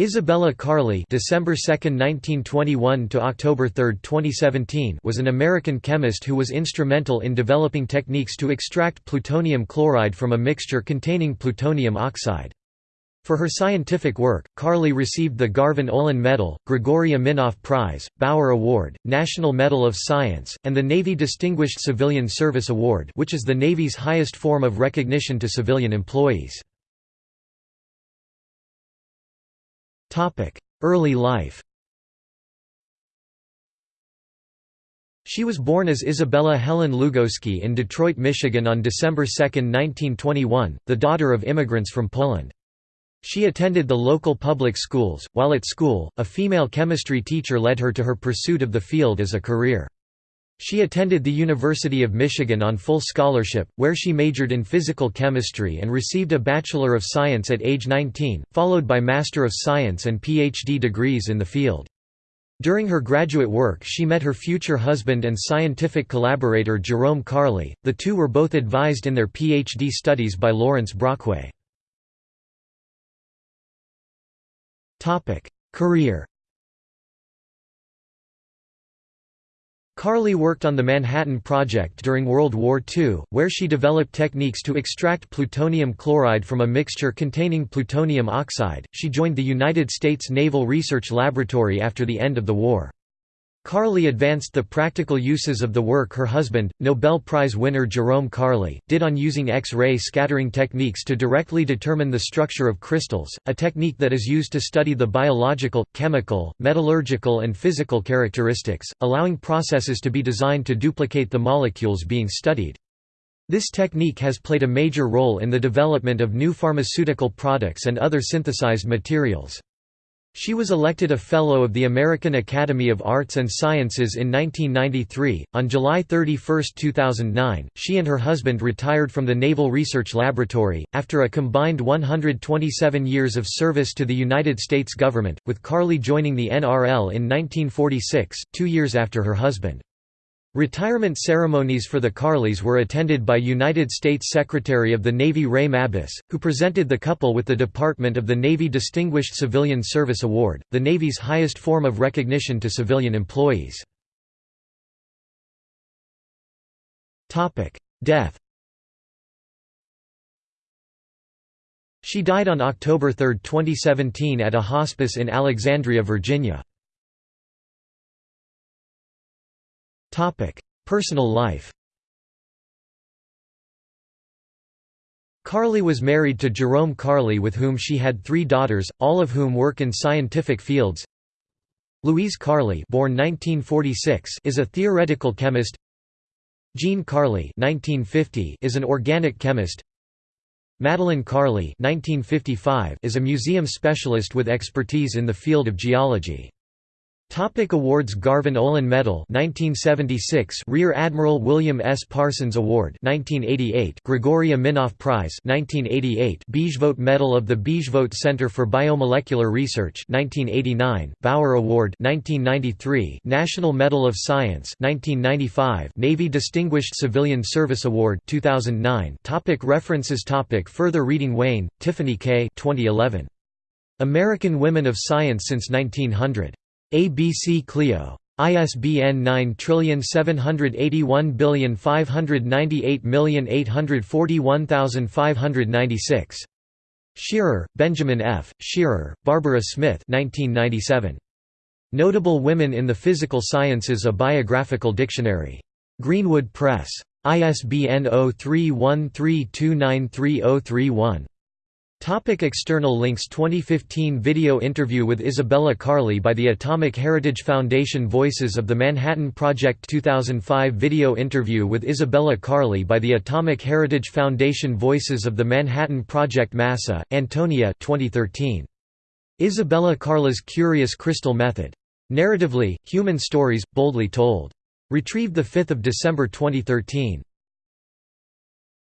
Isabella Karle December 2, 1921 to October 3, 2017 was an American chemist who was instrumental in developing techniques to extract plutonium chloride from a mixture containing plutonium oxide. For her scientific work, Karle received the Garvan Olin Medal, Grigory Aminoff Prize, Bower Award, National Medal of Science, and the Navy Distinguished Civilian Service Award which is the Navy's highest form of recognition to civilian employees. Early life She was born as Isabella Helen Lugowski in Detroit, Michigan on December 2, 1921, the daughter of immigrants from Poland. She attended the local public schools. While at school, a female chemistry teacher led her to her pursuit of the field as a career. She attended the University of Michigan on full scholarship, where she majored in physical chemistry and received a Bachelor of Science at age 19, followed by Master of Science and PhD degrees in the field. During her graduate work she met her future husband and scientific collaborator Jerome Karle, the two were both advised in their PhD studies by Lawrence Brockway. Career Karle worked on the Manhattan Project during World War II, where she developed techniques to extract plutonium chloride from a mixture containing plutonium oxide. She joined the United States Naval Research Laboratory after the end of the war. Karle advanced the practical uses of the work her husband, Nobel Prize winner Jerome Karle, did on using X-ray scattering techniques to directly determine the structure of crystals, a technique that is used to study the biological, chemical, metallurgical and physical characteristics, allowing processes to be designed to duplicate the molecules being studied. This technique has played a major role in the development of new pharmaceutical products and other synthesized materials. She was elected a Fellow of the American Academy of Arts and Sciences in 1993. On July 31, 2009, she and her husband retired from the Naval Research Laboratory, after a combined 127 years of service to the United States government, with Karle joining the NRL in 1946, two years after her husband. Retirement ceremonies for the Karles were attended by United States Secretary of the Navy Ray Mabus, who presented the couple with the Department of the Navy Distinguished Civilian Service Award, the Navy's highest form of recognition to civilian employees. Death She died on October 3, 2017 at a hospice in Alexandria, Virginia. Personal life Karle was married to Jerome Karle with whom she had three daughters, all of whom work in scientific fields. Louise Karle born 1946 is a theoretical chemist Jean Karle 1950 is an organic chemist Madeline Karle 1955 is a museum specialist with expertise in the field of geology. Topic awards Garvan Olin Medal 1976 Rear Admiral William S. Parsons Award 1988 Grigory Aminoff Prize 1988 Bijvoet Medal of the Bijvoet Center for Biomolecular Research 1989 Bower Award 1993 National Medal of Science 1995 Navy Distinguished Civilian Service Award 2009 topic References topic Further reading Wayne, Tiffany K. 2011. American Women of Science since 1900. ABC Clio. ISBN 9781598841596. Shearer, Benjamin F., Shearer, Barbara Smith 1997. Notable Women in the Physical Sciences A Biographical Dictionary. Greenwood Press. ISBN 0313293031. Topic external links 2015 video interview with Isabella Karle by the Atomic Heritage Foundation Voices of the Manhattan Project 2005 video interview with Isabella Karle by the Atomic Heritage Foundation Voices of the Manhattan Project Massa, Antonia 2013. Isabella Karle's Curious Crystal Method. Narratively, Human Stories, Boldly Told. Retrieved 5 December 2013.